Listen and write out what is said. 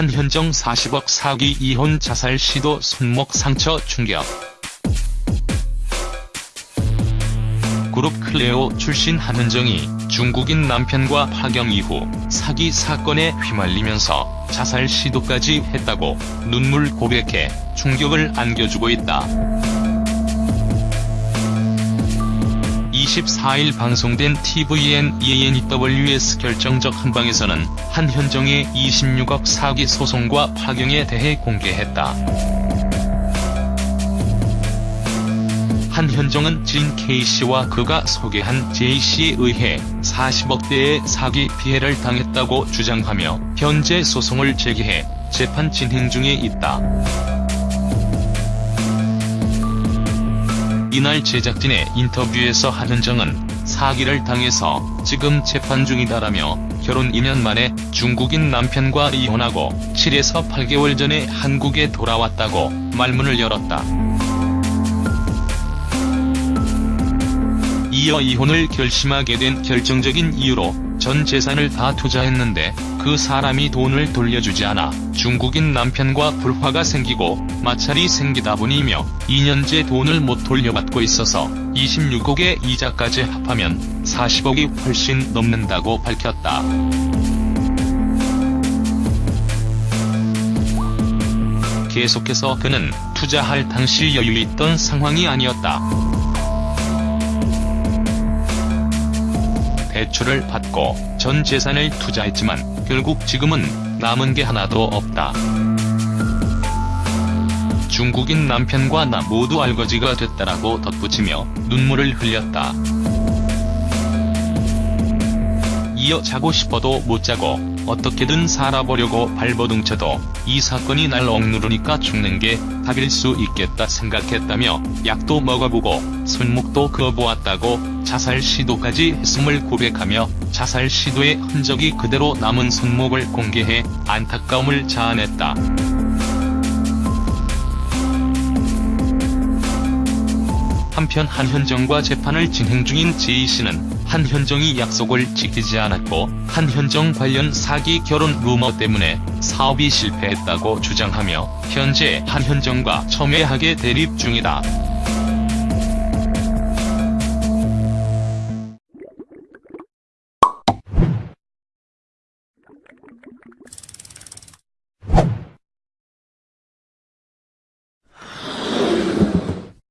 한현정 40억 사기 이혼 자살 시도 손목 상처 충격. 그룹 클레오 출신 한현정이 중국인 남편과 파경 이후 사기 사건에 휘말리면서 자살 시도까지 했다고 눈물 고백해 충격을 안겨주고 있다. 24일 방송된 tvn ENEWS 결정적 한방에서는 한현정의 26억 사기 소송과 파경에 대해 공개했다. 한현정은 진 K씨와 그가 소개한 J씨에 의해 40억대의 사기 피해를 당했다고 주장하며 현재 소송을 제기해 재판 진행 중에 있다. 이날 제작진의 인터뷰에서 한현정은 사기를 당해서 지금 재판 중이다라며 결혼 2년 만에 중국인 남편과 이혼하고 7에서 8개월 전에 한국에 돌아왔다고 말문을 열었다. 이어 이혼을 결심하게 된 결정적인 이유로 전 재산을 다 투자했는데 그 사람이 돈을 돌려주지 않아 중국인 남편과 불화가 생기고 마찰이 생기다 보니며 2년째 돈을 못 돌려받고 있어서 26억의 이자까지 합하면 40억이 훨씬 넘는다고 밝혔다. 계속해서 그는 투자할 당시 여유 있던 상황이 아니었다. 대출을 받고 전 재산을 투자했지만 결국 지금은 남은 게 하나도 없다. 중국인 남편과 나 모두 알거지가 됐다라고 덧붙이며 눈물을 흘렸다. 이어 자고 싶어도 못 자고 어떻게든 살아보려고 발버둥쳐도 이 사건이 날 억누르니까 죽는 게 답일 수 있겠다 생각했다며 약도 먹어보고 손목도 그어보았다고 자살 시도까지 했음을 고백하며 자살 시도의 흔적이 그대로 남은 손목을 공개해 안타까움을 자아냈다. 한편 한현정과 재판을 진행 중인 J씨는 한현정이 약속을 지키지 않았고 한현정 관련 사기 결혼 루머 때문에 사업이 실패했다고 주장하며 현재 한현정과 첨예하게 대립 중이다.